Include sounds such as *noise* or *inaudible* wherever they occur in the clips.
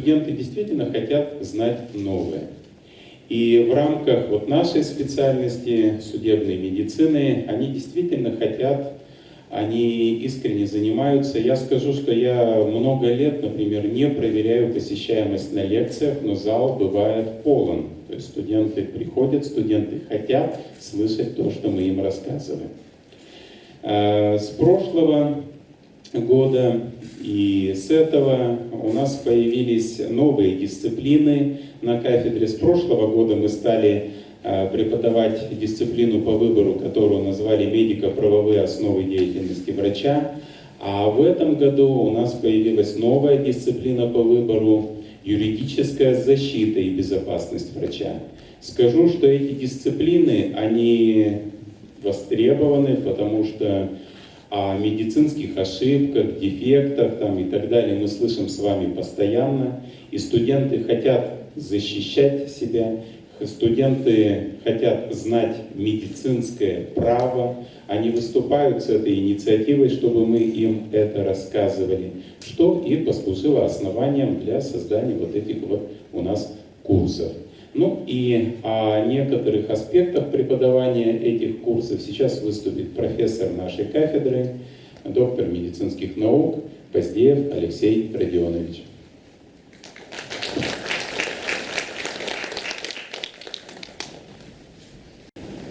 студенты действительно хотят знать новое. И в рамках вот нашей специальности судебной медицины они действительно хотят, они искренне занимаются. Я скажу, что я много лет, например, не проверяю посещаемость на лекциях, но зал бывает полон. То есть студенты приходят, студенты хотят слышать то, что мы им рассказываем. Э, с прошлого года и с этого у нас появились новые дисциплины на кафедре. С прошлого года мы стали э, преподавать дисциплину по выбору, которую назвали «Медико-правовые основы деятельности врача». А в этом году у нас появилась новая дисциплина по выбору «Юридическая защита и безопасность врача». Скажу, что эти дисциплины, они востребованы, потому что о медицинских ошибках, дефектах там, и так далее мы слышим с вами постоянно. И студенты хотят защищать себя, студенты хотят знать медицинское право, они выступают с этой инициативой, чтобы мы им это рассказывали, что и послужило основанием для создания вот этих вот у нас курсов. Ну и о некоторых аспектах преподавания этих курсов сейчас выступит профессор нашей кафедры, доктор медицинских наук Поздеев Алексей Родионович.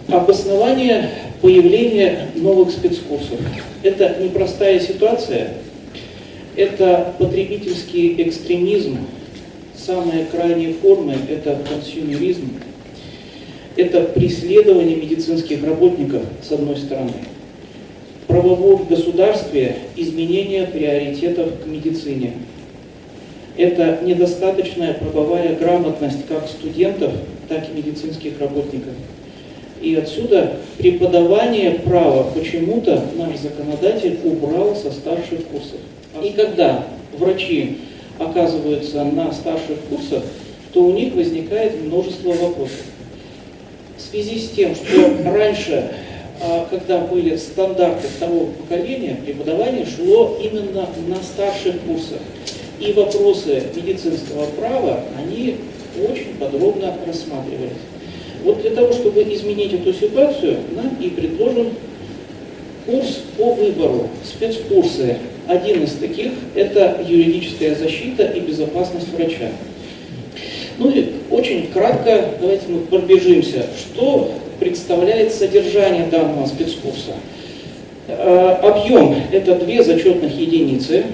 Обоснование появления новых спецкурсов. Это непростая ситуация, это потребительский экстремизм, самые крайние формы – это консюмеризм, это преследование медицинских работников, с одной стороны, правовом государстве изменение приоритетов к медицине. Это недостаточная правовая грамотность как студентов, так и медицинских работников. И отсюда преподавание права почему-то наш законодатель убрал со старших курсов. И когда врачи оказываются на старших курсах, то у них возникает множество вопросов. В связи с тем, что раньше, а, когда были стандарты второго поколения, преподавание шло именно на старших курсах. И вопросы медицинского права, они очень подробно рассматривались. Вот для того, чтобы изменить эту ситуацию, нам и предложен курс по выбору, спецкурсы один из таких – это юридическая защита и безопасность врача. Ну и очень кратко давайте мы пробежимся, что представляет содержание данного спецкурса. Э, объем – это две зачетных единицы,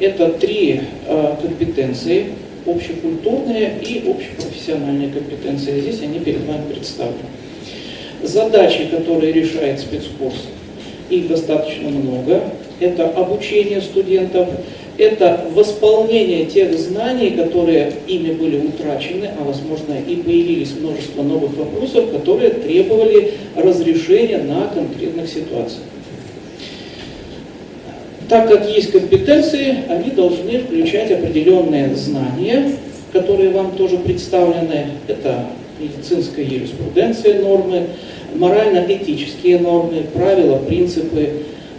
это три э, компетенции, общекультурные и общепрофессиональные компетенции. Здесь они перед вами представлены. Задачи, которые решает спецкурс, их достаточно много это обучение студентов, это восполнение тех знаний, которые ими были утрачены, а возможно и появились множество новых вопросов, которые требовали разрешения на конкретных ситуациях. Так как есть компетенции, они должны включать определенные знания, которые вам тоже представлены. Это медицинская юриспруденция нормы, морально-этические нормы, правила, принципы,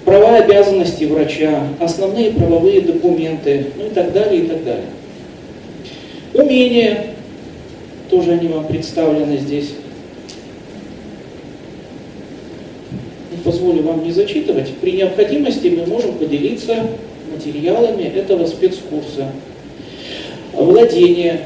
права и обязанности врача, основные правовые документы, ну и так далее, и так далее. Умения, тоже они вам представлены здесь. Позволю вам не зачитывать. При необходимости мы можем поделиться материалами этого спецкурса. Владение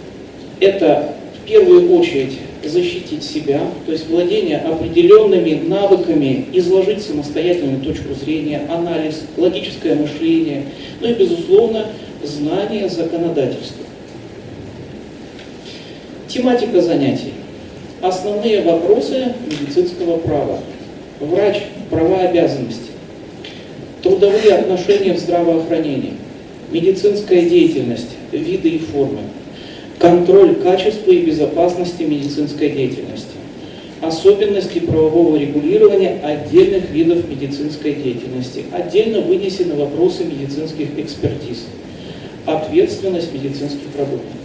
– это в первую очередь защитить себя, то есть владение определенными навыками, изложить самостоятельную точку зрения, анализ, логическое мышление, ну и, безусловно, знание законодательства. Тематика занятий. Основные вопросы медицинского права. Врач, права обязанности. Трудовые отношения в здравоохранении. Медицинская деятельность, виды и формы контроль качества и безопасности медицинской деятельности, особенности правового регулирования отдельных видов медицинской деятельности, отдельно вынесены вопросы медицинских экспертиз, ответственность медицинских работников.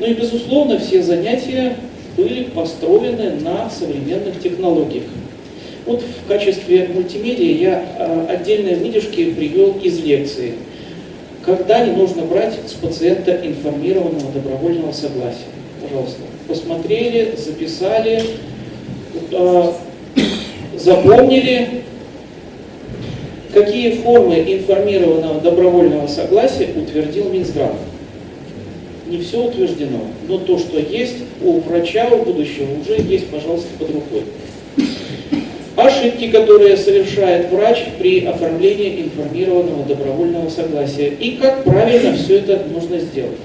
Ну и, безусловно, все занятия были построены на современных технологиях. Вот в качестве мультимедиа я а, отдельные выдержки привел из лекции. Когда не нужно брать с пациента информированного добровольного согласия. Пожалуйста, посмотрели, записали, э, запомнили, какие формы информированного добровольного согласия утвердил Минздрав. Не все утверждено, но то, что есть у врача, у будущего, уже есть, пожалуйста, под рукой. Ошибки, которые совершает врач при оформлении информированного добровольного согласия. И как правильно все это нужно сделать.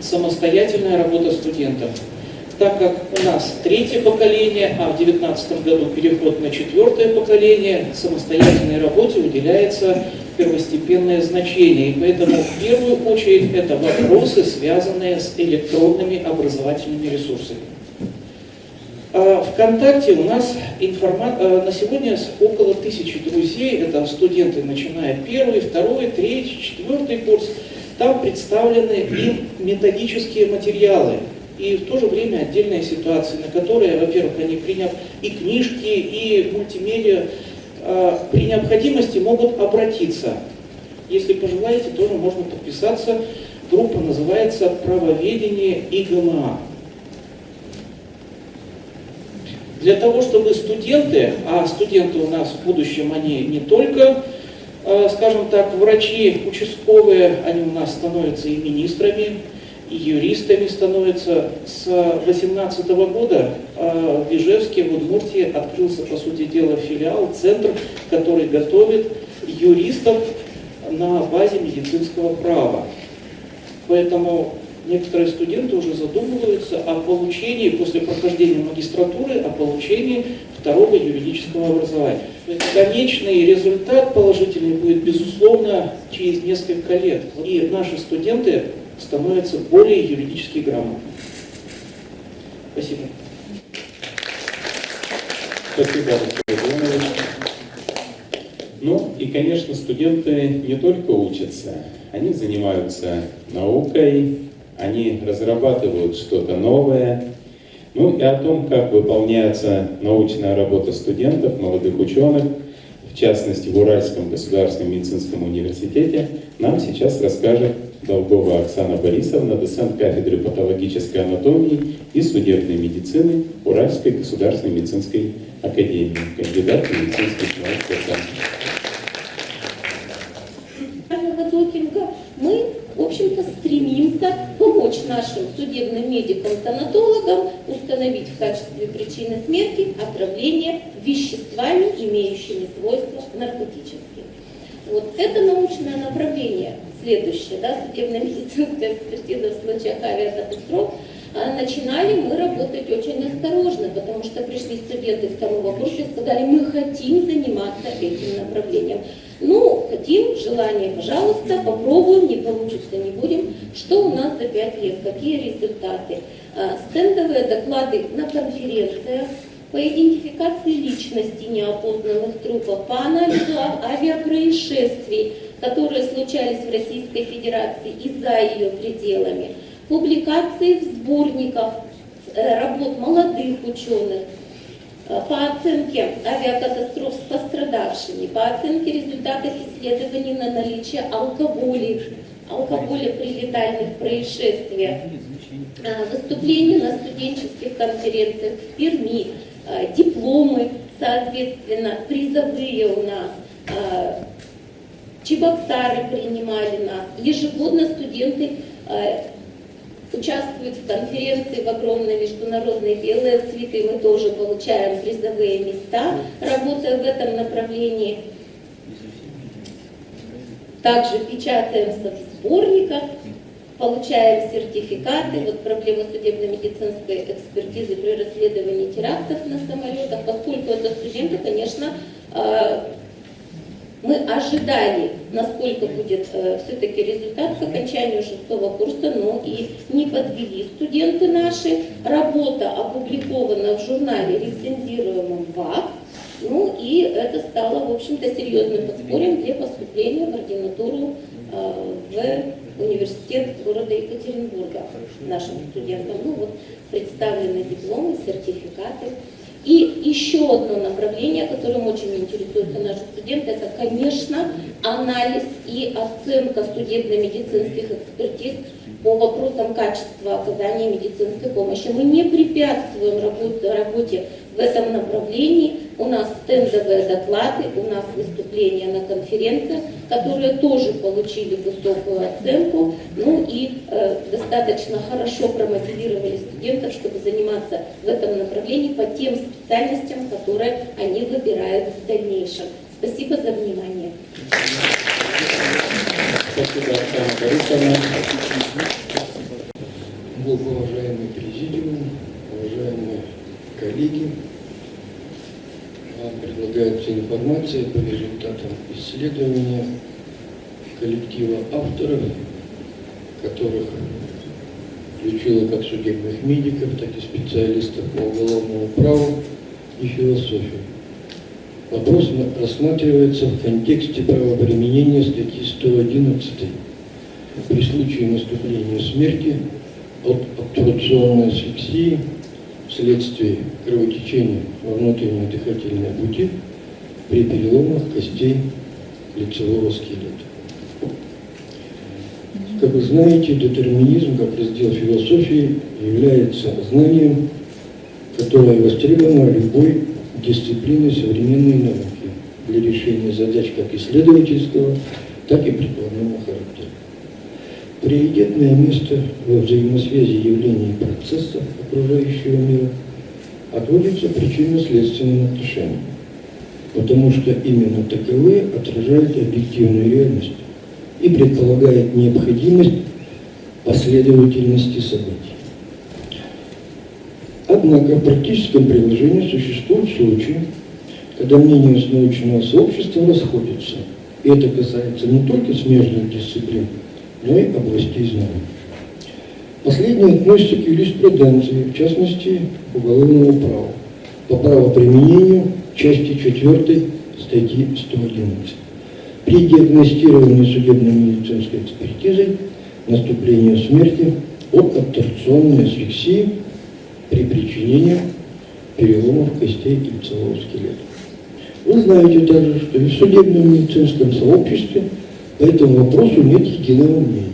Самостоятельная работа студентов. Так как у нас третье поколение, а в 2019 году переход на четвертое поколение, самостоятельной работе уделяется первостепенное значение. И поэтому в первую очередь это вопросы, связанные с электронными образовательными ресурсами. А ВКонтакте у нас информа... А, на сегодня около тысячи друзей, это студенты, начиная первый, второй, третий, четвертый курс. Там представлены и методические материалы, и в то же время отдельные ситуации, на которые, во-первых, они приняв и книжки, и мультимедиа, а, при необходимости могут обратиться. Если пожелаете, тоже можно подписаться. Группа называется «Правоведение ИГМА». Для того, чтобы студенты, а студенты у нас в будущем, они не только, э, скажем так, врачи участковые, они у нас становятся и министрами, и юристами становятся. С 2018 года э, в Ижевске, в Удмуртии открылся, по сути дела, филиал, центр, который готовит юристов на базе медицинского права. Поэтому некоторые студенты уже задумываются о получении, после прохождения магистратуры, о получении второго юридического образования. Конечный результат положительный будет, безусловно, через несколько лет. И наши студенты становятся более юридически грамотными. Спасибо. Спасибо. Ну и, конечно, студенты не только учатся, они занимаются наукой, они разрабатывают что-то новое. Ну и о том, как выполняется научная работа студентов, молодых ученых, в частности в Уральском государственном медицинском университете, нам сейчас расскажет Долгова Оксана Борисовна, доцент кафедры патологической анатомии и судебной медицины Уральской государственной медицинской академии, кандидат медицинских наук. общем-то, стремимся помочь нашим судебным медикам-тонатологам установить в качестве причины смерти отравление веществами, имеющими свойства наркотические. Вот это научное направление, следующее, да, судебно-медицинская экспертиза в случаях авиакатастроф, а начинали мы работать очень осторожно, потому что пришли студенты второго курса и сказали, мы хотим заниматься этим направлением. Ну, хотим, желание, пожалуйста, попробуем, не получится, не будем. Что у нас за пять лет, какие результаты? А, стендовые доклады на конференциях, по идентификации личности неопознанных трупов, по анализу авиапроисшествий, которые случались в Российской Федерации и за ее пределами, публикации в сборниках э, работ молодых ученых, по оценке авиакатастроф с пострадавшими, по оценке результатов исследований на наличие алкоголя, алкоголя при летальных происшествиях, э, выступления на студенческих конференциях в Перми, э, дипломы, соответственно, призовые у нас, Чебоксары принимали нас, ежегодно студенты участвуют в конференции в огромной международной «Белые цветы», мы тоже получаем призовые места, работая в этом направлении. Также печатаемся в сборниках, получаем сертификаты. Вот проблема судебно-медицинской экспертизы при расследовании терактов на самолетах, поскольку это студенты, конечно, а, мы ожидали, насколько будет э, все-таки результат к окончанию шестого курса, но и не подвели студенты наши. Работа опубликована в журнале, рецензируемом ВАК, ну и это стало, в общем-то, серьезным подспорьем для поступления в ординатуру э, в университет города Екатеринбурга нашим студентам. Ну вот представлены дипломы, сертификаты. И еще одно направление, которым очень интересуются наши студенты, это, конечно, анализ и оценка судебно-медицинских экспертиз по вопросам качества оказания медицинской помощи. Мы не препятствуем работе, в этом направлении. У нас стендовые доклады, у нас выступления на конференциях, которые тоже получили высокую оценку, ну и э, достаточно хорошо промотивировали студентов, чтобы заниматься в этом направлении по тем специальностям, которые они выбирают в дальнейшем. Спасибо за внимание. Спасибо, Оксана Борисовна. Уважаемый президиум, уважаемые коллеги, предлагается информация по результатам исследования коллектива авторов, которых включила как судебных медиков, так и специалистов по уголовному праву и философии. Вопрос рассматривается в контексте правоприменения статьи 111 при случае наступления смерти от обтурционной асфиксии вследствие кровотечения во внутренние дыхательные пути при переломах костей лицевого скелета. Как вы знаете, детерминизм как раздел философии является знанием, которое востребовано любой дисциплиной современной науки для решения задач как исследовательского, так и прикладного характера. Приоритетное место во взаимосвязи явлений и процессов окружающего мира отводится причинно-следственным отношениям, потому что именно таковые отражают объективную реальность и предполагают необходимость последовательности событий. Однако в практическом приложении существуют случаи, когда мнения с научного сообщества расходятся, и это касается не только смежных дисциплин, но и областей знаний. Последнее относится к юриспруденции, в частности, уголовному праву, по правоприменению части 4 статьи 111. При диагностировании судебно-медицинской экспертизой наступления смерти от обторционной асфиксии при причинении переломов костей лицевого скелета. Вы знаете также, что и в судебном медицинском сообществе по этому вопросу нет единого мнения.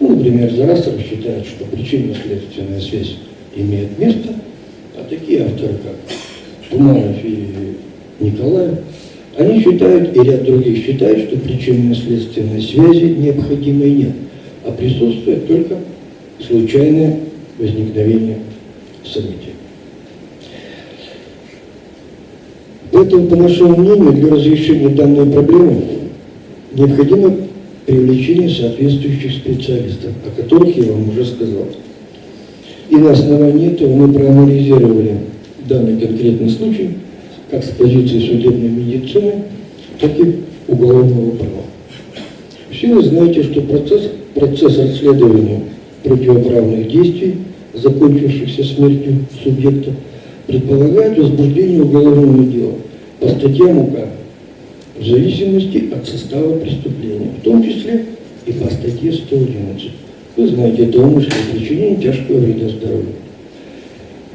Ну, например, Зарасов считает, что причинно-следственная связь имеет место, а такие авторы, как Туманов и Николаев, они считают, и ряд других считают, что причинно-следственной связи необходимой нет, а присутствует только случайное возникновение события. Поэтому, по нашему мнению, для разрешения данной проблемы необходимо привлечение соответствующих специалистов, о которых я вам уже сказал. И на основании этого мы проанализировали данный конкретный случай, как с позиции судебной медицины, так и уголовного права. Все вы знаете, что процесс, процесс расследования противоправных действий, закончившихся смертью субъекта, предполагает возбуждение уголовного дела по статьям УК в зависимости от состава преступления, в том числе и по статье 111. Вы знаете, это умышленное причинение тяжкого вреда здоровью.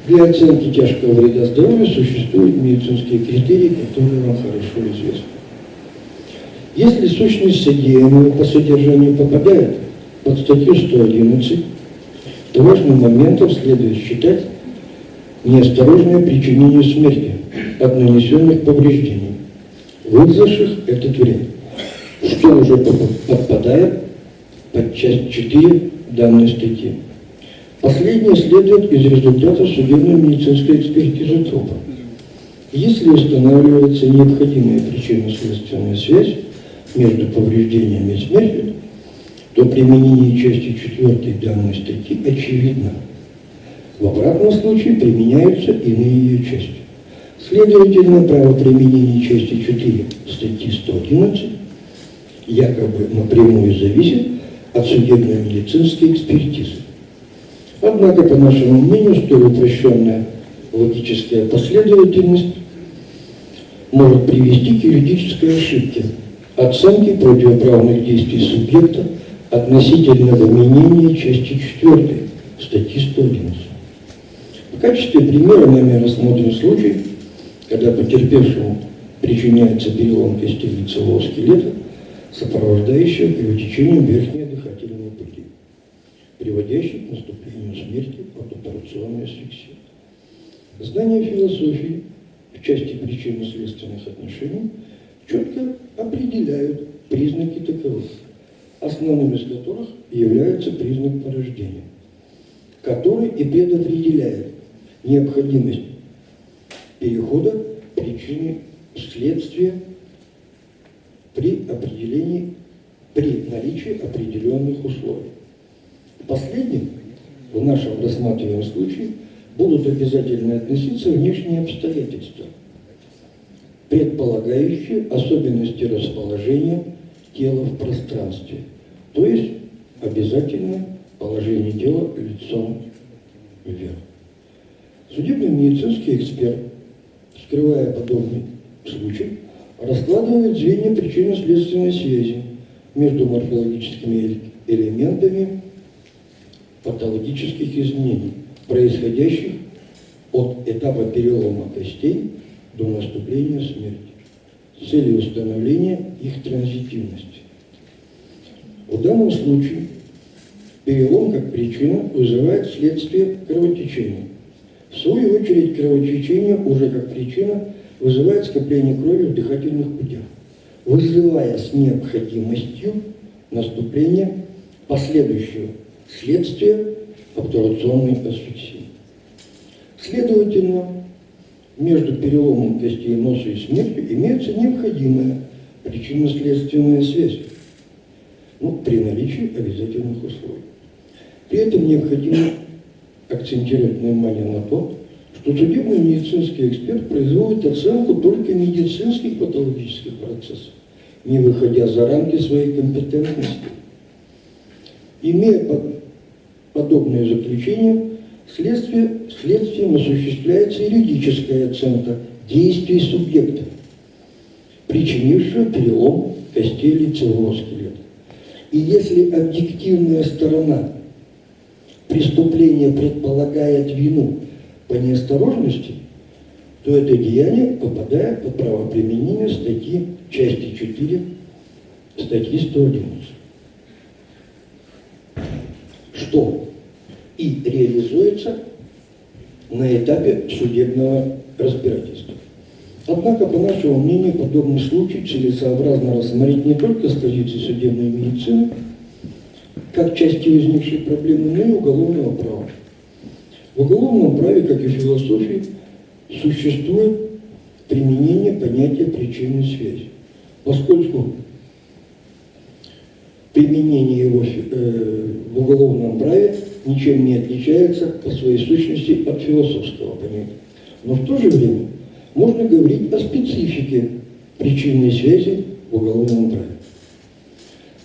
Для оценки тяжкого вреда здоровью существуют медицинские критерии, которые вам хорошо известны. Если сущность содеянного по содержанию попадает под статью 111, то важным моментом следует считать неосторожное причинение смерти от нанесенных повреждений вызвавших этот вред, что уже подпадает под часть 4 данной статьи. Последнее следует из результатов судебно-медицинской экспертизы трупа. Если устанавливается необходимая причинно-следственная связь между повреждениями и смертью, то применение части 4 данной статьи очевидно. В обратном случае применяются иные ее части. Следовательно, право применения части 4 статьи 111 якобы напрямую зависит от судебно-медицинской экспертизы. Однако, по нашему мнению, столь упрощенная логическая последовательность может привести к юридической ошибке оценки противоправных действий субъекта относительно применения части 4 статьи 111. В качестве примера нами рассмотрен случай, когда потерпевшему причиняется перелом костей лицевого скелета, сопровождающего кровотечением верхней дыхательной приводящий к наступлению смерти от операционной асфиксии. Знания философии в части причинно-следственных отношений четко определяют признаки таковых, основным из которых является признак порождения, который и предопределяет необходимость перехода причины следствия при определении, при наличии определенных условий. Последним в нашем рассматриваемом случае будут обязательно относиться внешние обстоятельства, предполагающие особенности расположения тела в пространстве, то есть обязательно положение тела лицом вверх. Судебно-медицинский эксперт, скрывая подобный случай, раскладывает звенья причинно-следственной связи между морфологическими элементами патологических изменений, происходящих от этапа перелома костей до наступления смерти с целью установления их транзитивности. В данном случае перелом как причина вызывает следствие кровотечения. В свою очередь кровотечение уже как причина вызывает скопление крови в дыхательных путях, вызывая с необходимостью наступления последующего следствия обтурационной асфиксии. Следовательно, между переломом костей носа и смертью имеется необходимая причинно-следственная связь, ну, при наличии обязательных условий. При этом необходимо акцентировать внимание на то, что судебный медицинский эксперт производит оценку только медицинских патологических процессов, не выходя за рамки своей компетентности. Имея подобное заключение, следствие, следствием осуществляется юридическая оценка действий субъекта, причинившего перелом костей лицевого скелета. И если объективная сторона преступления предполагает вину по неосторожности, то это деяние попадает под правоприменение статьи части 4 статьи 111. Что и реализуется на этапе судебного разбирательства. Однако, по нашему мнению, подобный случай целесообразно рассмотреть не только с позиции судебной медицины, как части возникшей проблемы, но и уголовного права. В уголовном праве, как и в философии, существует применение понятия причинной связи, поскольку применение его э, в уголовном праве ничем не отличается по своей сущности от философского понятия. Но в то же время можно говорить о специфике причинной связи в уголовном праве.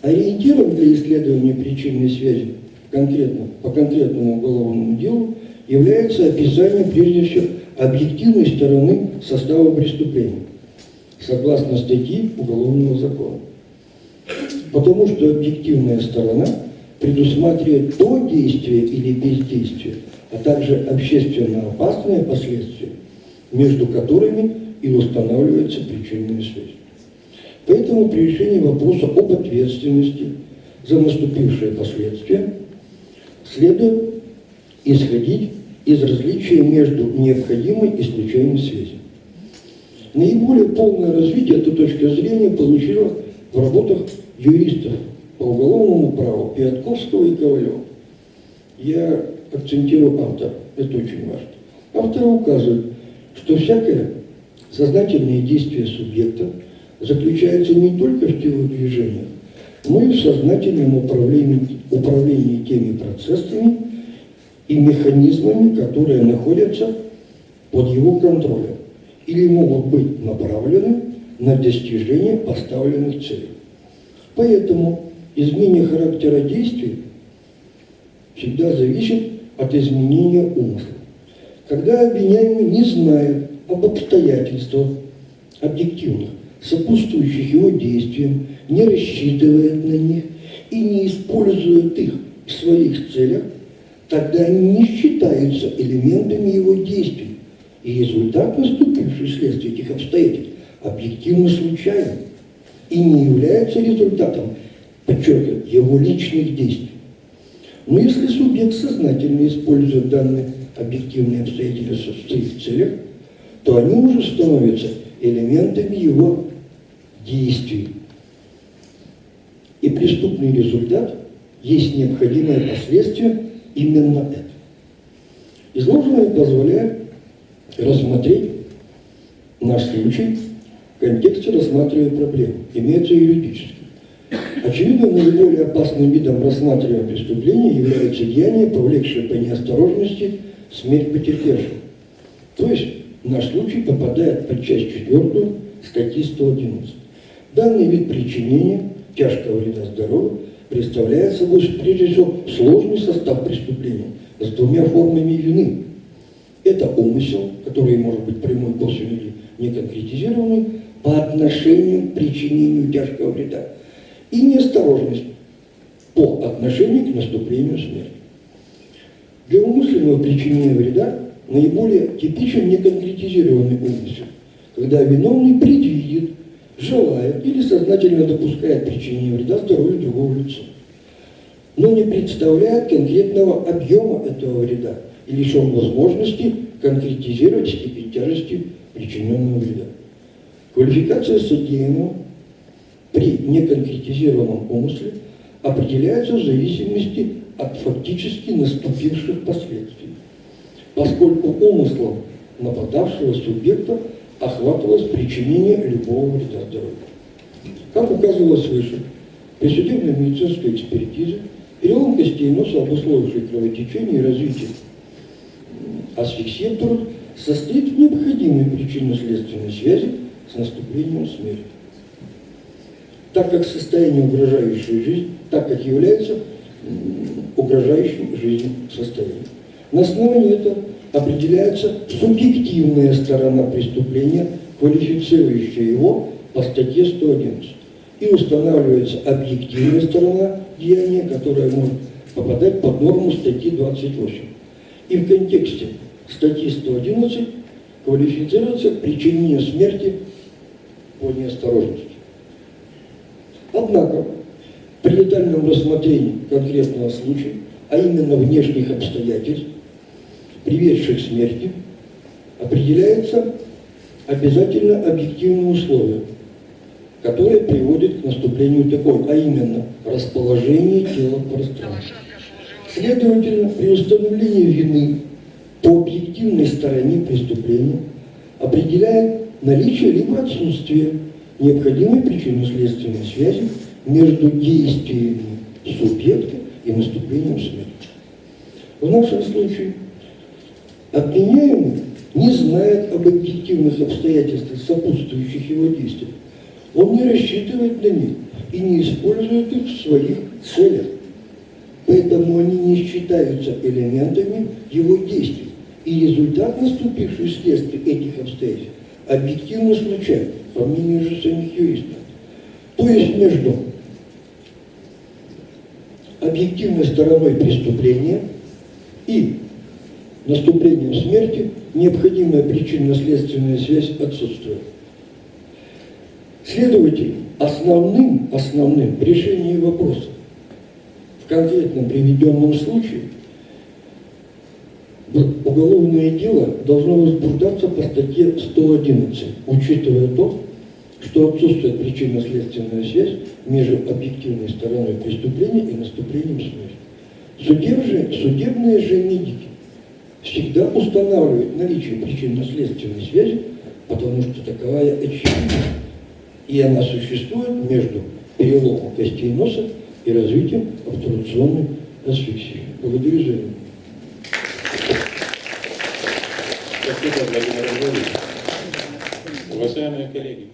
Ориентиром для исследования причинной связи конкретно, по конкретному уголовному делу является описание, прежде всего, объективной стороны состава преступления, согласно статьи Уголовного закона. Потому что объективная сторона предусматривает то действие или бездействие, а также общественно опасные последствия, между которыми и устанавливается причинная связь. Поэтому при решении вопроса об ответственности за наступившие последствия следует исходить из различия между необходимой и случайной связью. Наиболее полное развитие этой точки зрения получила в работах юристов по уголовному праву Пятковского и Ковалева. Я акцентирую автор, это очень важно. Авторы указывают, что всякое сознательное действие субъекта заключается не только в телодвижениях, но и в сознательном управлении, управлении теми процессами и механизмами, которые находятся под его контролем или могут быть направлены на достижение поставленных целей. Поэтому изменение характера действий всегда зависит от изменения умысла. Когда обвиняемый не знает об обстоятельствах объективных, сопутствующих его действиям, не рассчитывает на них и не использует их в своих целях, тогда они не считаются элементами его действий, и результат, наступивший вследствие этих обстоятельств, объективно случайен и не является результатом, подчеркиваю, его личных действий. Но если субъект сознательно использует данные объективные обстоятельства в своих целях, то они уже становятся элементами его действий. И преступный результат есть необходимое последствие именно это. Изложенное позволяет рассмотреть наш случай в контексте рассматривая проблему, имеется юридически. Очевидно, наиболее опасным видом рассматриваемого преступления является деяние, повлекшее по неосторожности смерть потерпевшего. То есть наш случай попадает под часть 4 статьи 111. Данный вид причинения тяжкого вреда здоровью представляет собой прежде всего сложный состав преступления с двумя формами вины. Это умысел, который может быть прямой, косвенный или неконкретизированный, по отношению к причинению тяжкого вреда и неосторожность по отношению к наступлению смерти. Для умышленного причинения вреда наиболее типичен неконкретизированный умысел, когда виновный предвидит, желает или сознательно допускает причинение вреда здоровью другого лица, но не представляет конкретного объема этого вреда и лишен возможности конкретизировать степень тяжести причиненного вреда. Квалификация содеянного при неконкретизированном умысле определяется в зависимости от фактически наступивших последствий, поскольку умыслом нападавшего субъекта охватывалось причинение любого вреда здоровью. Как указывалось выше, при судебной медицинской экспертизе перелом костей носа, обусловивший кровотечение и развитие асфиксии состоит в необходимой причинно-следственной связи с наступлением смерти. Так как состояние, угрожающее жизнь, так как является угрожающим жизни состоянием. На основании этого определяется субъективная сторона преступления, квалифицирующая его по статье 111. И устанавливается объективная сторона деяния, которая может попадать под норму статьи 28. И в контексте статьи 111 квалифицируется причинение смерти по неосторожности. Однако, при детальном рассмотрении конкретного случая, а именно внешних обстоятельств, приведших к смерти, определяется обязательно объективные условия, которые приводят к наступлению такой, а именно расположение тела в пространстве. Следовательно, при установлении вины по объективной стороне преступления определяет наличие либо отсутствие необходимой причинно-следственной связи между действиями субъекта и наступлением смерти. В нашем случае обвиняемый не знает об объективных обстоятельствах, сопутствующих его действиям. Он не рассчитывает на них и не использует их в своих целях. Поэтому они не считаются элементами его действий. И результат, наступивший вследствие этих обстоятельств, объективно случайен, по мнению же самих юристов. То есть между объективной стороной преступления и наступлением смерти необходимая причинно-следственная связь отсутствует. Следовательно, основным, основным решением вопроса в конкретном приведенном случае уголовное дело должно возбуждаться по статье 111, учитывая то, что отсутствует причинно-следственная связь между объективной стороной преступления и наступлением смерти. Судеб же, судебные же медики всегда устанавливают наличие причинно-следственной связи, потому что таковая очевидна. И она существует между переломом костей носа и развитием обтурационной асфиксии. Благодарю за внимание. Спасибо, Владимир Анатольевич. Уважаемые коллеги,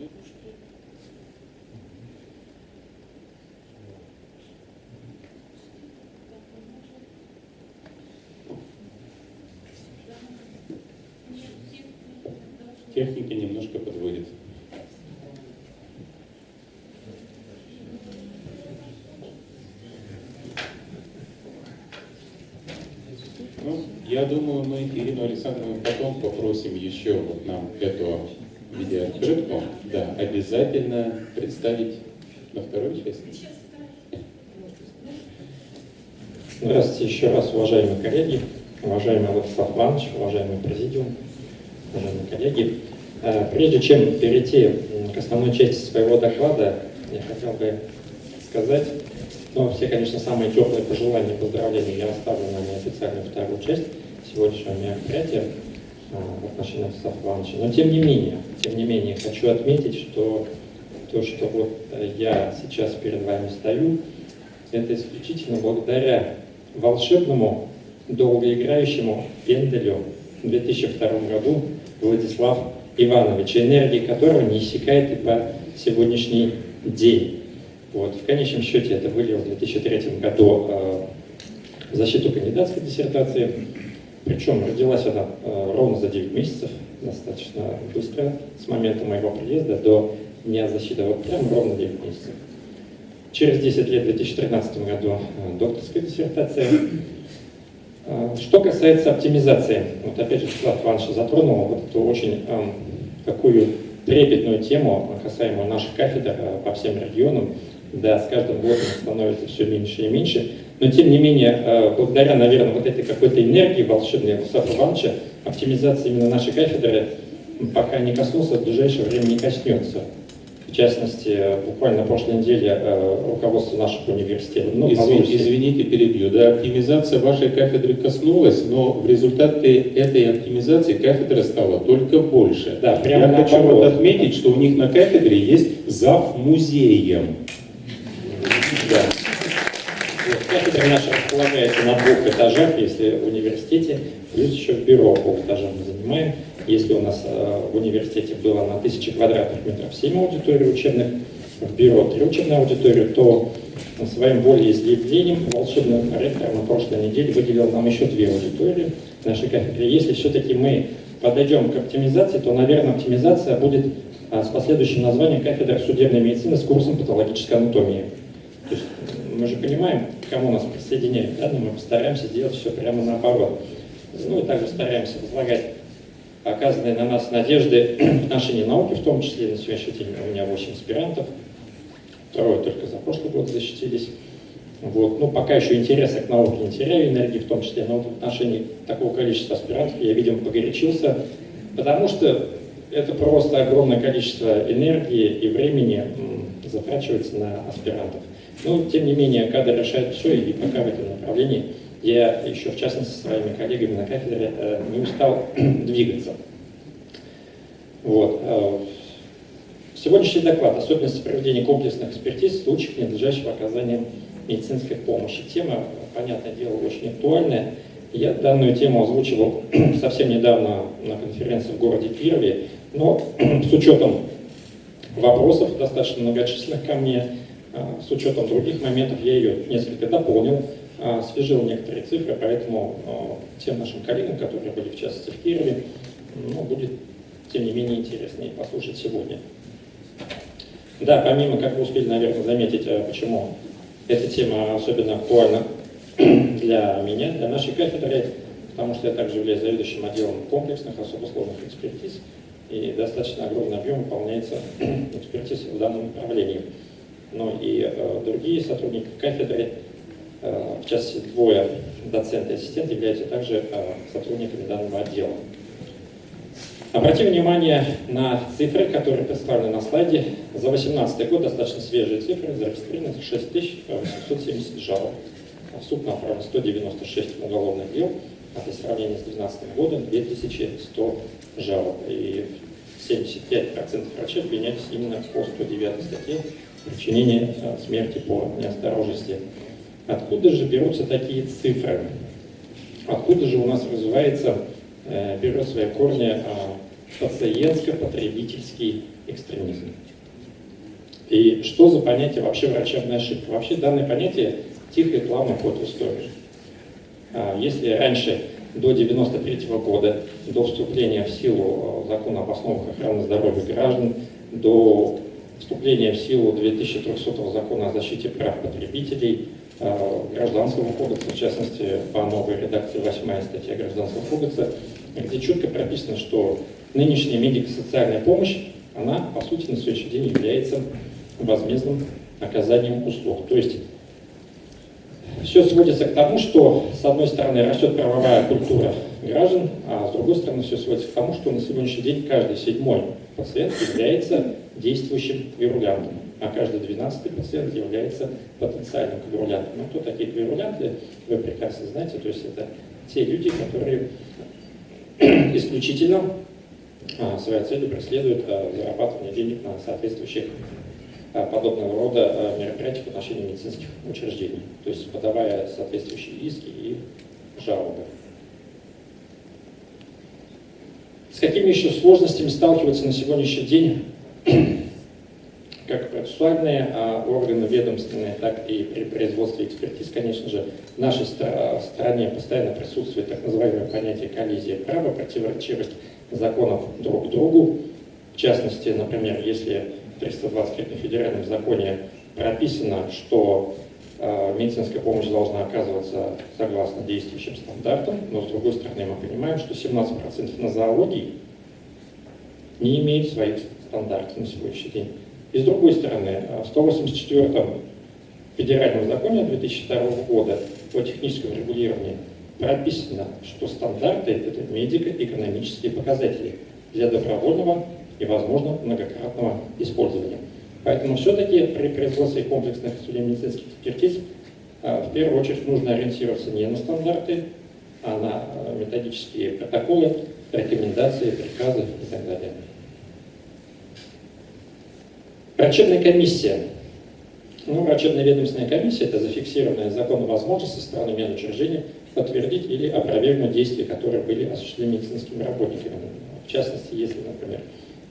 попросим еще вот нам эту видеооткрытку, да, обязательно представить на второй части. Здравствуйте еще раз, уважаемые коллеги, уважаемый Владислав Иванович, уважаемый президиум, уважаемые коллеги. Э, Прежде чем перейти к основной части своего доклада, я хотел бы сказать, ну, все, конечно, самые теплые пожелания и поздравления я оставлю на неофициальную вторую часть сегодняшнего мероприятия в отношении Владислава Ивановича. Но тем не менее, тем не менее, хочу отметить, что то, что вот э, я сейчас перед вами стою, это исключительно благодаря волшебному, долгоиграющему пенделю в 2002 году Владислав Иванович, энергии которого не иссякает и по сегодняшний день. Вот. В конечном счете это вылилось в 2003 году э, защиту кандидатской диссертации, причем родилась она э, ровно за 9 месяцев, достаточно быстро, с момента моего приезда до дня защиты, вот прям ровно 9 месяцев. Через 10 лет, в 2013 году, э, докторская диссертация. Э, Что касается оптимизации, вот опять же, Вячеслав Иванович затронул вот эту очень эм, такую трепетную тему, касаемую наших кафедр по всем регионам. Да, с каждым годом становится все меньше и меньше. Но тем не менее, э, благодаря, наверное, вот этой какой-то энергии волшебной Вячеслава Ивановича, оптимизация именно нашей кафедры пока не коснулся, в ближайшее время не коснется. В частности, буквально на прошлой неделе э, руководство нашего университета, ну, позвольте- извините, перебью. Да, оптимизация вашей кафедры коснулась, но в результате этой оптимизации кафедра стала только больше. Да, прямо Я хочу вот отметить, что у них на кафедре есть зав музеем. Да. Располагается на двух этажах, если в университете, плюс еще в бюро полэтажа мы занимаем. Если у нас э, в университете было на тысячи квадратных метров 7 аудиторий учебных, в бюро 3 учебные аудитории, то своим волеизъявлением волшебный ректор на прошлой неделе выделил нам еще две аудитории нашей кафедре. Если все-таки мы подойдем к оптимизации, то, наверное, оптимизация будет а, с последующим названием кафедра судебной медицины с курсом патологической анатомии. Мы же понимаем, к кому нас присоединяют, да, но мы постараемся сделать все прямо наоборот. Ну и также стараемся возлагать оказанные на нас надежды *clears throat* в отношении науки, в том числе на сегодняшний день у меня 8 аспирантов, трое только за прошлый год защитились. Вот. Ну, пока еще интереса к науке не теряю, энергии в том числе, но в отношении такого количества аспирантов я, видимо, погорячился, потому что это просто огромное количество энергии и времени затрачивается на аспирантов. Но, тем не менее, кадры решают все, и пока в этом направлении я еще, в частности, со своими коллегами на кафедре э, не устал *clears throat* двигаться. Вот. э, Сегодняшний доклад «Особенности проведения комплексных экспертиз в случаях ненадлежащего оказания медицинской помощи». Тема, понятное дело, очень актуальная. Я данную тему озвучивал *clears throat* совсем недавно на конференции в городе Кирове, но *clears throat* с учетом вопросов, достаточно многочисленных ко мне, с учетом других моментов я ее несколько дополнил, а, освежил некоторые цифры, поэтому а, тем нашим коллегам, которые были в частности в Кирове, ну, будет тем не менее интереснее послушать сегодня. Да, помимо, как вы успели, наверное, заметить, а, почему эта тема особенно актуальна *clears throat* для меня, для нашей кафедры, потому что я также являюсь заведующим отделом комплексных особо сложных экспертиз, и достаточно огромный объем выполняется *clears throat* экспертиз в данном направлении. Ну и э, другие сотрудники кафедры, э, в частности двое доцент и ассистент, являются также э, сотрудниками данного отдела. Обратим внимание на цифры, которые представлены на слайде. За 2018 год достаточно свежие цифры, зарегистрировано 6870 жалоб. В суд направлено 196 уголовных дел, а при сравнении с 2012 годом 2100 жалоб. И 75% врачей обвинялись именно по 109 статье причинение э, смерти по неосторожности. Откуда же берутся такие цифры? Откуда же у нас развивается, э, берет свои корни э, пациентско-потребительский экстремизм? И что за понятие вообще врачебная ошибка? Вообще данное понятие тихо и плавно ход в историю. А, Если раньше, до 93 года, до вступления в силу э, закона об основах охраны здоровья граждан, до вступления в силу 2300 закона о защите прав потребителей, э, Гражданского кодекса, в частности, по новой редакции 8 статья Гражданского кодекса, где четко прописано, что нынешняя медико-социальная помощь, она, по сути, на сегодняшний день является возмездным оказанием услуг. То есть все сводится к тому, что, с одной стороны, растет правовая культура граждан, а с другой стороны, все сводится к тому, что на сегодняшний день каждый седьмой пациент является действующим квирулянтом, а каждый двенадцатый пациент является потенциальным квирулянтом. Ну, кто такие квирулянты, вы прекрасно знаете, то есть это те люди, которые *clears throat* исключительно а, своей целью преследуют а, зарабатывание денег на соответствующих а, подобного рода а, мероприятиях в отношении медицинских учреждений, то есть подавая соответствующие иски и жалобы. С какими еще сложностями сталкиваются на сегодняшний день как процессуальные а, органы ведомственные, так и при производстве экспертиз, конечно же, в нашей стране постоянно присутствует так называемое понятие коллизия права, противоречивость законов друг к другу. В частности, например, если в 323 федеральном законе прописано, что э, медицинская помощь должна оказываться согласно действующим стандартам, но с другой стороны мы понимаем, что 17% на зоологии не имеют своих стандартов на сегодняшний день. И с другой стороны, в 184 федеральном законе 2002 года по техническому регулированию прописано, что стандарты – это медико-экономические показатели для добровольного и, возможно, многократного использования. Поэтому все-таки при производстве комплексных судебно-медицинских экспертиз а, в первую очередь нужно ориентироваться не на стандарты, а на а, методические протоколы, рекомендации, приказы и так далее. Врачебная комиссия. Ну, врачебная ведомственная комиссия – это зафиксированная законом возможность со стороны медучреждения подтвердить или опровергнуть действия, которые были осуществлены медицинскими работниками. В частности, если, например,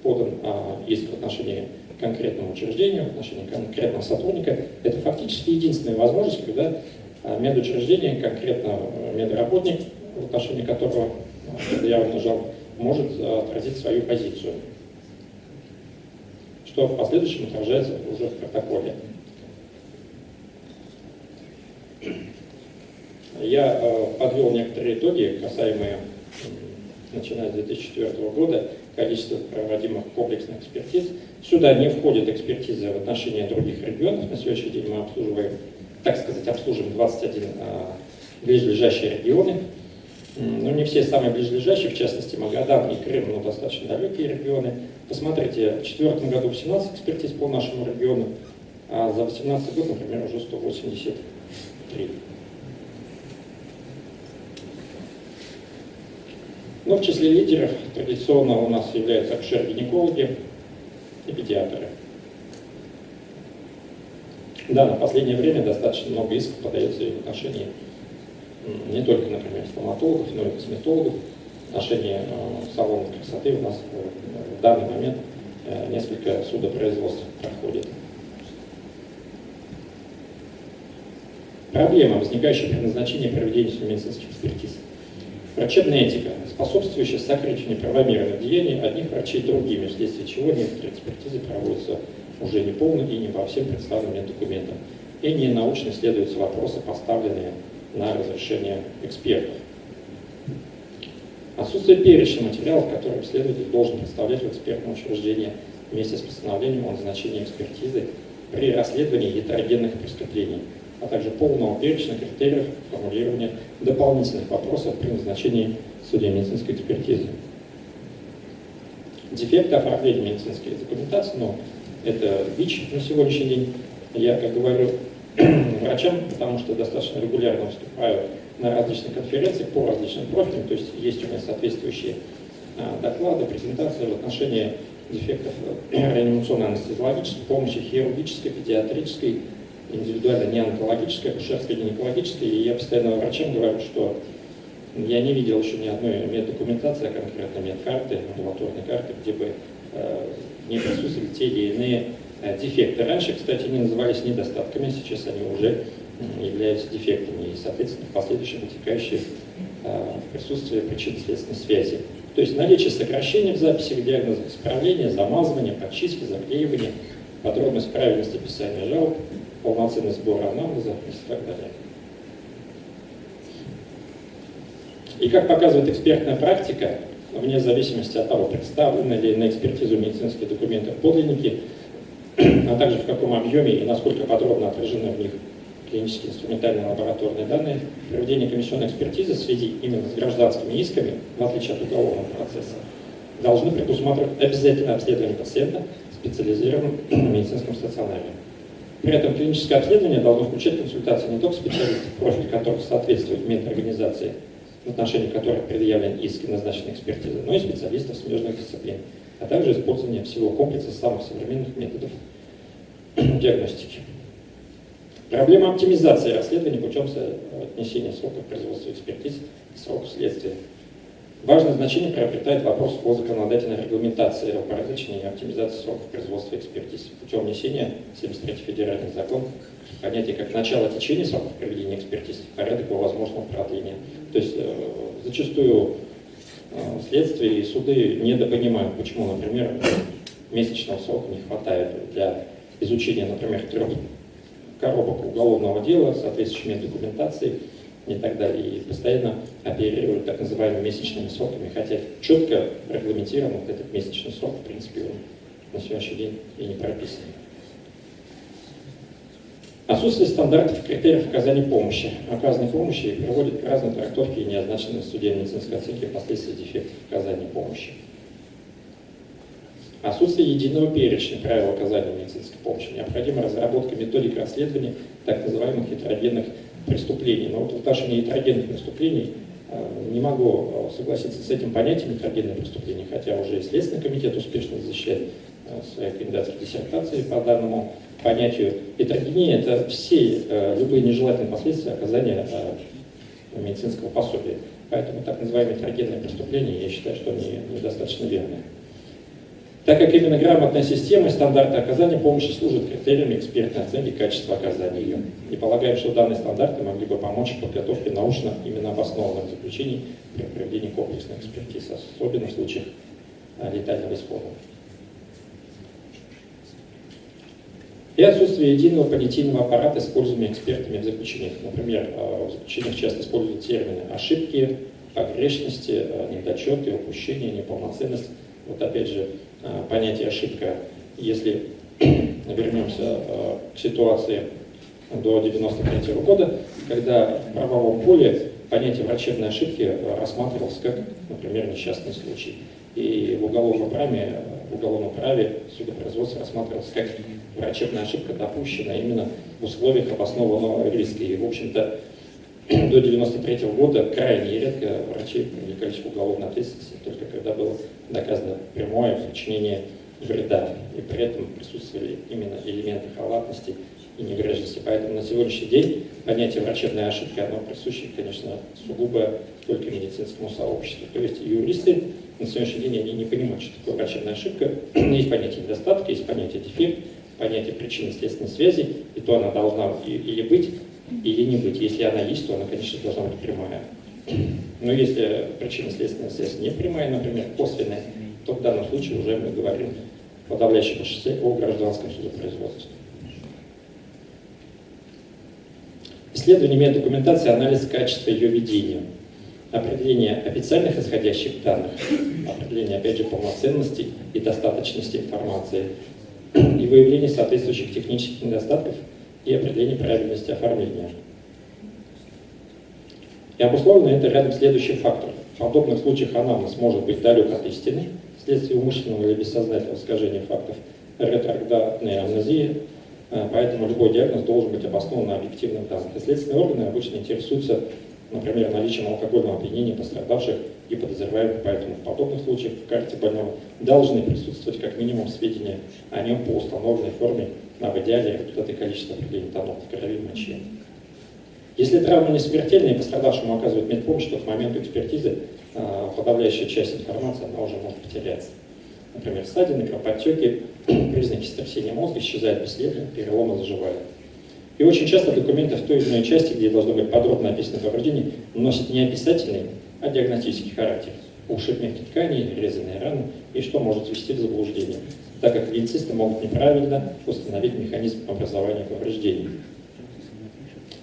подан а, иск в отношении конкретного учреждения, в отношении конкретного сотрудника, это фактически единственная возможность, когда а, медучреждение, конкретно а, медработник, в отношении которого заявлено жалоб, может а, отразить свою позицию, что в последующем отражается уже в протоколе. Я э, подвел некоторые итоги, касаемые, начиная с 2004 года, количества проводимых комплексных экспертиз. Сюда не входит экспертиза в отношении других регионов. На сегодняшний день мы обслуживаем, так сказать, обслуживаем 21 а, ближайшие регионы. Но не все самые ближайшие, в частности Магадан и Крым, но достаточно далекие регионы. Посмотрите, в 2004 году 18 экспертиз по нашему региону, а за 2018 год, например, уже 183. Но в числе лидеров традиционно у нас являются акушер-гинекологи и педиатры. Да, на последнее время достаточно много исков подается и в отношении не только, например, стоматологов, но и косметологов. Отношении э, салонов красоты у нас э, в данный момент э, несколько судопроизводств проходит. Проблема, возникающая при назначении проведения медицинских экспертиз. Врачебная этика, способствующая сокрытию неправомерных деяний одних врачей другими, вследствие чего некоторые экспертизы проводятся уже не полно и не по всем представленным документам. И не научно исследуются вопросы, поставленные на разрешение экспертов. Отсутствие перечня материалов, которые исследователь должен представлять в экспертном учреждении вместе с постановлением о назначении экспертизы при расследовании гетерогенных преступлений – а также полного перечня критериев формулирования дополнительных вопросов при назначении судебно-медицинской экспертизы. Дефекты оформления медицинской документации, но это ВИЧ на сегодняшний день. Я, как говорю *clears throat* врачам, потому что достаточно регулярно выступаю на различных конференциях по различным профилям, то есть есть у меня соответствующие а, доклады, презентации в отношении дефектов э, *clears throat* реанимационной анестезиологической помощи, хирургической, педиатрической, индивидуально не онкологическая, акушерская, гинекологическая, и я постоянно врачам говорю, что я не видел еще ни одной меддокументации, а конкретно медкарты, амбулаторной карты, где бы э, не присутствовали те или иные э, дефекты. Раньше, кстати, они назывались недостатками, сейчас они уже являются дефектами и, соответственно, в последующем вытекающие в присутствии причинно-следственной связи. То есть наличие сокращений в записях диагноза, исправления, замазывания, подчистки, заклеивания, подробность правильности писания жалоб, полноценный сбор анамнеза и так далее. И как показывает экспертная практика, вне зависимости от того, представлены ли на экспертизу медицинские документы подлинники, *clears throat* а также в каком объеме и насколько подробно отражены в них клинические инструментальные лабораторные данные, проведение комиссионной экспертизы в связи именно с гражданскими исками, в отличие от уголовного процесса, должны предусматривать обязательное обследование пациента в специализированном *clears throat* медицинском стационаре. При этом клиническое обследование должно включать консультации не только специалистов, профиль которых соответствует медорганизации, в отношении которых предъявлен иск и назначена экспертиза, но и специалистов смежных дисциплин, а также использование всего комплекса самых современных методов *clears throat* диагностики. Проблема оптимизации расследования путем отнесения сроков производства экспертиз к сроку следствия. Важное значение приобретает вопрос о законодательной регламентации упорядочения и оптимизации сроков производства экспертиз путем внесения 73 федеральный закон понятие как начало течения сроков проведения экспертиз, порядок его возможного продления. То есть э, зачастую э, следствие и суды недопонимают, почему, например, месячного срока не хватает для изучения, например, трех коробок уголовного дела, соответствующей документации и так далее, и постоянно оперируют так называемыми месячными сроками, хотя четко регламентирован вот этот месячный срок, в принципе, он на сегодняшний день и не прописан. Отсутствие стандартов и критериев оказания помощи. Оказанной помощи приводит к разной трактовке и неозначенной в суде медицинской оценки последствий дефектов оказания помощи. Отсутствие единого перечня правил оказания медицинской помощи. Необходима разработка методик расследования так называемых heterогенных преступлений. Но вот в отношении heterогенных преступлений э, не могу э, согласиться с этим понятием heterогенных преступлений, хотя уже и Следственный комитет успешно защищает э, свои кандидатские диссертации по данному понятию. Heterогения – это все любые нежелательные последствия оказания медицинского пособия. Поэтому так называемые heterогенные преступления, я считаю, что они недостаточно верные так как именно грамотная система и стандарты оказания помощи служат критериями экспертной оценки качества оказания ее. И полагаем, что данные стандарты могли бы помочь в подготовке научно именно обоснованных заключений при проведении комплексной экспертизы, особенно в случаях а, летального исхода. И отсутствие единого понятийного аппарата, используемого экспертами в заключениях. Например, а, в заключениях часто используют термины ошибки, погрешности, а, недочеты, упущения, неполноценность. Вот опять же, понятие ошибка. Если *clears throat* вернемся э, к ситуации до 1993 года, когда в правовом поле понятие врачебной ошибки э, рассматривалось как, например, несчастный случай. И в уголовном праве, в уголовном праве судопроизводство рассматривалось как врачебная ошибка, допущенная именно в условиях обоснованного риска. И, в общем-то, *clears throat* до 1993 года крайне редко врачи привлекались к уголовной ответственности, только когда было доказано прямое причинение вреда, и при этом присутствовали именно элементы халатности и неврежности. Поэтому на сегодняшний день понятие врачебной ошибки, оно присуще, конечно, сугубо только медицинскому сообществу. То есть юристы на сегодняшний день они не понимают, что такое врачебная ошибка. *clears throat* есть понятие недостатка, есть понятие дефект, понятие причинно-следственной связи, и то она должна или быть, или не быть. Если она есть, то она, конечно, должна быть прямая. Но если причинно-следственная связь не прямая, например, косвенная, то в данном случае уже мы говорим в подавляющем большинстве о гражданском судопроизводстве. Исследование меддокументации, анализ качества ее ведения, определение официальных исходящих данных, определение, опять же, полноценности и достаточности информации и выявление соответствующих технических недостатков и определение правильности оформления. И обусловлено это рядом следующих факторов. В подобных случаях анамнез может быть далек от истины, вследствие умышленного или бессознательного искажения фактов ретроградной амнезии, э, поэтому любой диагноз должен быть обоснован на объективных данных. И следственные органы обычно интересуются, например, наличием алкогольного опьянения пострадавших и подозреваемых, поэтому в подобных случаях в карте больного должны присутствовать как минимум сведения о нем по установленной форме а в идеале результаты количества определения тонов в крови мочи. Если травма не смертельная и пострадавшему оказывают медпомощь, то к моменту экспертизы а, подавляющая часть информации она уже может потеряться. Например, ссадины, кровоподтеки, *clears throat* признаки сотрясения мозга исчезают бесследно, переломы заживают. И очень часто документы в той или иной части, где должно быть подробно описано повреждение, носят не описательный, а диагностический характер. Ушиб мягких тканей, резанные раны, и что может ввести в заблуждение. так как медицисты могут неправильно установить механизм образования повреждений.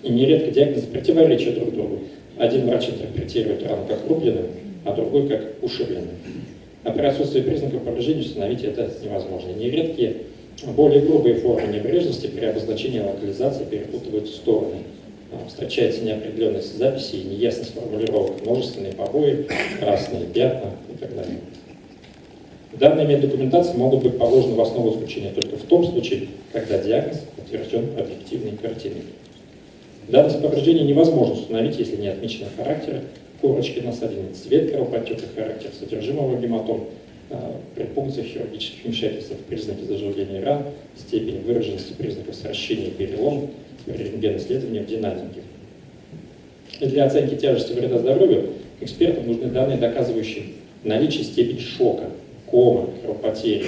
И нередко диагнозы противоречат друг другу. Один врач интерпретирует рану как рубленную, а другой как ушибленную. А при отсутствии признаков повреждения установить это невозможно. Нередкие более грубые формы небрежности при обозначении локализации перепутывают стороны. А, Встречается неопределенность записи и неясность формулировок, множественные побои, красные пятна и так далее. Данные меддокументации могут быть положены в основу заключения только в том случае, когда диагноз подтвержден объективной картиной. Данность повреждения невозможно установить, если не отмечены характер корочки насадины, цвет кровоподтека, характер содержимого гематом, а, при пункциях хирургических вмешательств, признаки заживления ран, степень выраженности признаков сращения и перелома, при рентген-исследовании в динамике. И для оценки тяжести вреда здоровью экспертам нужны данные, доказывающие наличие степени шока, кома, кровопотери.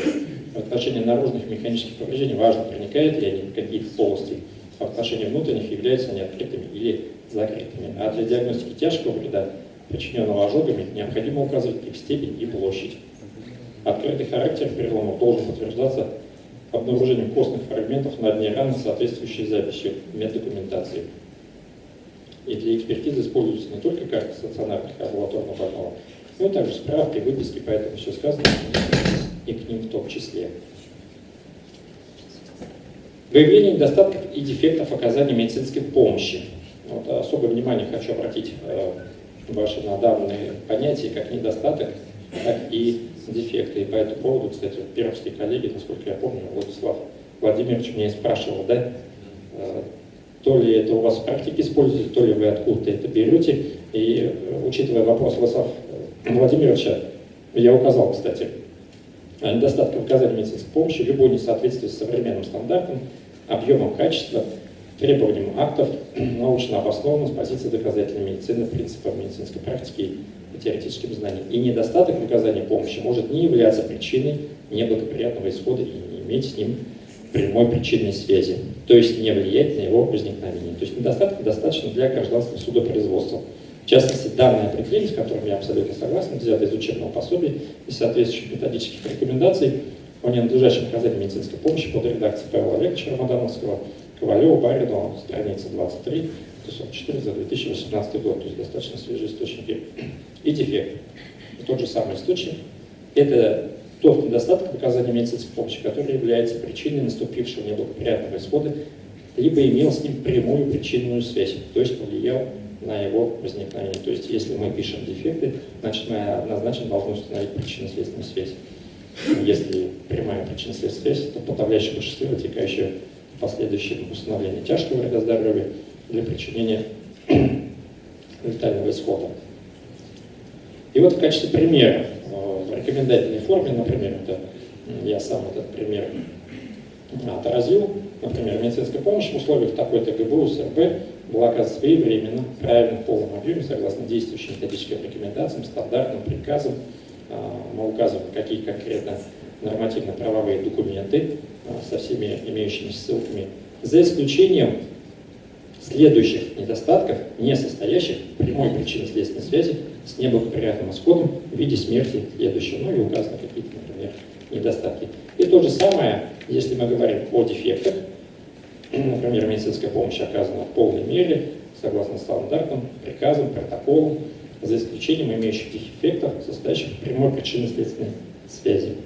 В отношении наружных механических повреждений важно, проникают ли они в какие-то полости, в отношении внутренних являются они открытыми или закрытыми. А для диагностики тяжкого вреда, причиненного ожогами, необходимо указывать их степень и площадь. Открытый характер переломов должен подтверждаться обнаружением костных фрагментов на дне раны, соответствующей записью меддокументации. И для экспертизы используются не только карты стационарных амбулаторных больного, но также справки, выписки, поэтому все сказано и к ним в том числе. Выявление недостатков и дефектов оказания медицинской помощи. Вот особое внимание хочу обратить э, ваши на данные понятия, как недостаток, так и дефекты. И по этому поводу, кстати, пермские коллеги, насколько я помню, Владислав Владимирович меня спрашивал, да, э, то ли это у вас в практике используете, то ли вы откуда-то это берете. И э, учитывая вопрос Владислава Владимировича, я указал, кстати, о недостатках оказания медицинской помощи, любое несоответствие с современным стандартам, объемом качества, требованиям актов, *clears throat* научно обоснованным с позиции доказательной медицины, принципов медицинской практики и теоретическим знаниям. И недостаток в оказании помощи может не являться причиной неблагоприятного исхода и не иметь с ним прямой причинной связи, то есть не влиять на его возникновение. То есть недостаток достаточно для гражданского судопроизводства. В частности, данное определение, с которым я абсолютно согласен, взято из учебного пособия и соответствующих методических рекомендаций о ненадлежащем оказании медицинской помощи под редакцией Павла Олеговича Рамадановского, Ковалева, Баринова, страница 23, 144 за 2018 год, то есть достаточно свежие источники. И дефект. Тот же самый источник. Это тот недостаток в оказании медицинской помощи, который является причиной наступившего неблагоприятного исхода, либо имел с ним прямую причинную связь, то есть повлиял на его возникновение. То есть если мы пишем дефекты, значит мы однозначно должны установить причинно-следственную связь. Если прямая причинно-следственная связь, то подавляющее большинство вытекающее в последующем тяжкого вреда здоровья для причинения *clears throat* летального исхода. И вот в качестве примера, э, в рекомендательной форме, например, это я сам этот пример отразил, например, медицинская помощь в условиях такой-то ГБУ, СРБ оказана своевременно, правильно, в полном объеме, согласно действующим методическим рекомендациям, стандартным приказам. А, мы указываем, какие конкретно нормативно-правовые документы а, со всеми имеющимися ссылками, за исключением следующих недостатков, не состоящих в прямой причинно-следственной связи с неблагоприятным исходом в виде смерти следующего, ну и указаны какие-то, например, недостатки. И то же самое, если мы говорим о дефектах, например, медицинская помощь оказана в полной мере, согласно стандартам, приказам, протоколам, за исключением имеющих дефектов, состоящих в прямой причинно-следственной связи.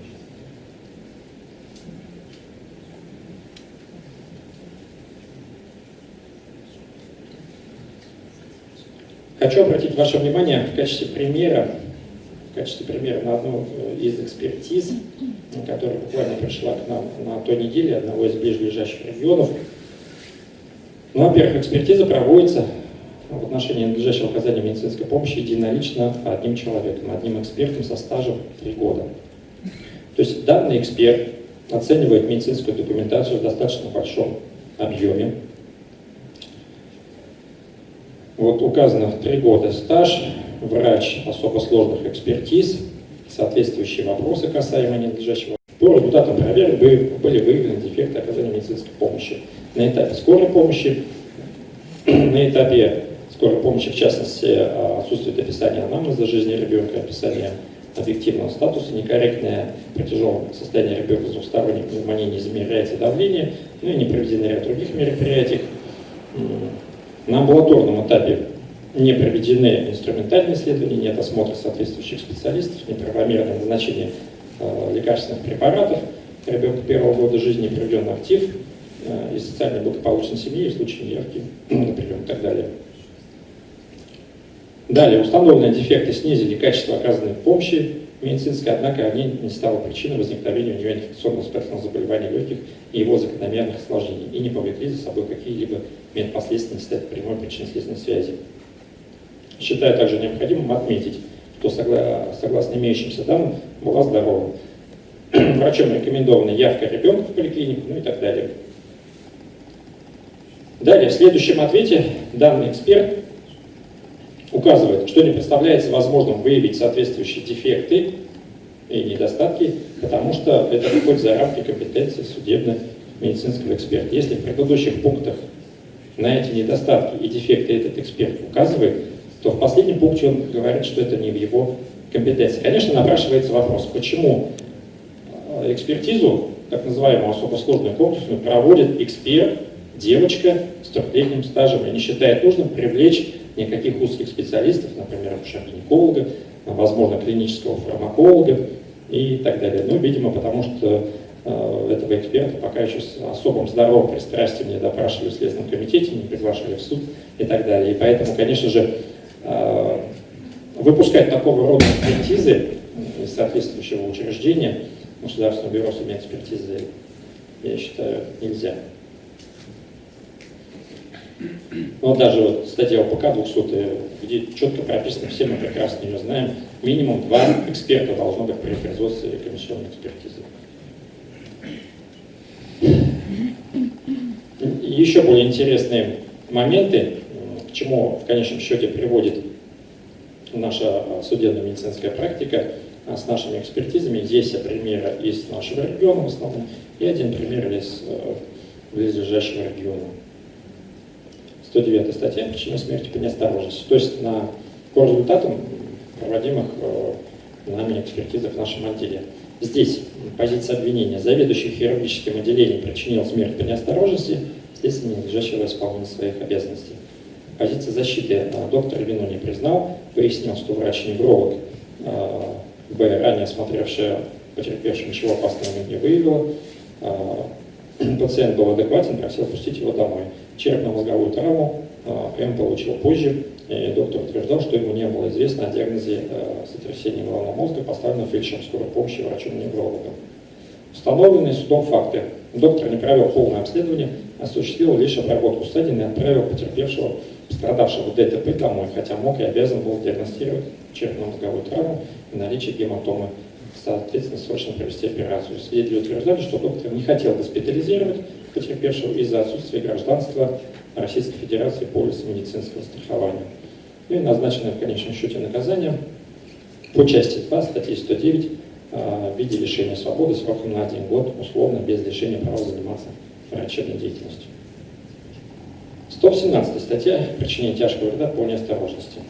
Хочу обратить ваше внимание в качестве примера, качестве примера на одну э, из экспертиз, которая буквально пришла к нам на той неделе одного из ближайших регионов. Ну, во-первых, экспертиза проводится в отношении надлежащего оказания медицинской помощи единолично одним человеком, одним экспертом со стажем 3 года. То есть данный эксперт оценивает медицинскую документацию в достаточно большом объеме, вот указано три года стаж, врач особо сложных экспертиз, соответствующие вопросы касаемо ненадлежащего. По результатам проверок были выявлены дефекты оказания медицинской помощи на этапе скорой помощи, *clears throat* на этапе скорой помощи, в частности, отсутствует описание анамнеза жизни ребенка, описание объективного статуса, некорректное при тяжелом ребенка с двухсторонней пневмонией не измеряется давление, ну и не проведены ряд других мероприятий. На амбулаторном этапе не проведены инструментальные исследования, нет осмотра соответствующих специалистов, неправомерное назначение э, лекарственных препаратов. Ребенка первого года жизни, проведен актив э, и социально благополучной семьи, в случае неявки, *clears throat* например, и так далее. Далее, установленные дефекты снизили качество оказанной помощи медицинской, однако они не стали причиной возникновения у него инфекционного воспалительного заболевания легких и его закономерных осложнений и не повлекли за собой какие-либо медпоследствия, не стать прямой причинно-следственной связи. Считаю также необходимым отметить, что согласно имеющимся данным была здорова. *clears throat* Врачом рекомендована явка ребенка в поликлинику, ну и так далее. Далее, в следующем ответе данный эксперт указывает, что не представляется возможным выявить соответствующие дефекты и недостатки, потому что это выходит за рамки компетенции судебно-медицинского эксперта. Если в предыдущих пунктах на эти недостатки и дефекты этот эксперт указывает, то в последнем пункте он говорит, что это не в его компетенции. Конечно, напрашивается вопрос, почему э, экспертизу, так называемую особо сложную комплексную, проводит эксперт, девочка с трехлетним стажем и не считает нужным привлечь никаких узких специалистов, например, акушер-гинеколога, возможно, клинического фармаколога и так далее. Ну, видимо, потому что э, этого эксперта пока еще с особым здоровым пристрастием не допрашивали в Следственном комитете, не приглашали в суд и так далее. И поэтому, конечно же, э, выпускать такого рода экспертизы из соответствующего учреждения Государственного бюро судебной экспертизы, я считаю, нельзя. Но даже вот статья ОПК 200, где четко прописано, все мы прекрасно ее знаем, минимум два эксперта должно быть при производстве комиссионной экспертизы. Еще более интересные моменты, к чему в конечном счете приводит наша судебно-медицинская практика а, с нашими экспертизами. Здесь примеры из нашего региона в основном и один пример из э, близлежащего региона. 109 статья «Причина смерти по неосторожности». То есть на, по результатам проводимых э, нами экспертизах в нашем отделе. Здесь позиция обвинения. Заведующий хирургическим отделением причинил смерть по неосторожности, следствие ненадлежащего исполнения своих обязанностей. Позиция защиты. Э, доктор вину не признал, пояснил, что врач-невролог э, ранее осмотревшая потерпевшего, ничего опасного не выявила. Э, *clears throat* пациент был адекватен, просил пустить его домой черепно-мозговую травму а, М получил позже, и доктор утверждал, что ему не было известно о диагнозе а, сотрясения головного мозга, поставленного фельдшером скорой помощи врачом-неврологом. Установленные судом факты. Доктор не провел полное обследование, осуществил лишь обработку ссадин и отправил потерпевшего, пострадавшего ДТП домой, хотя мог и обязан был диагностировать черепно-мозговую травму и наличие гематомы соответственно, срочно провести операцию. Свидетели утверждали, что доктор не хотел госпитализировать потерпевшего из-за отсутствия гражданства Российской Федерации полиса медицинского страхования. Ну и назначенное в конечном счете наказание по части 2 статьи 109 а, в виде лишения свободы сроком на один год, условно, без лишения права заниматься врачебной деятельностью. 117 статья «Причинение тяжкого вреда по неосторожности».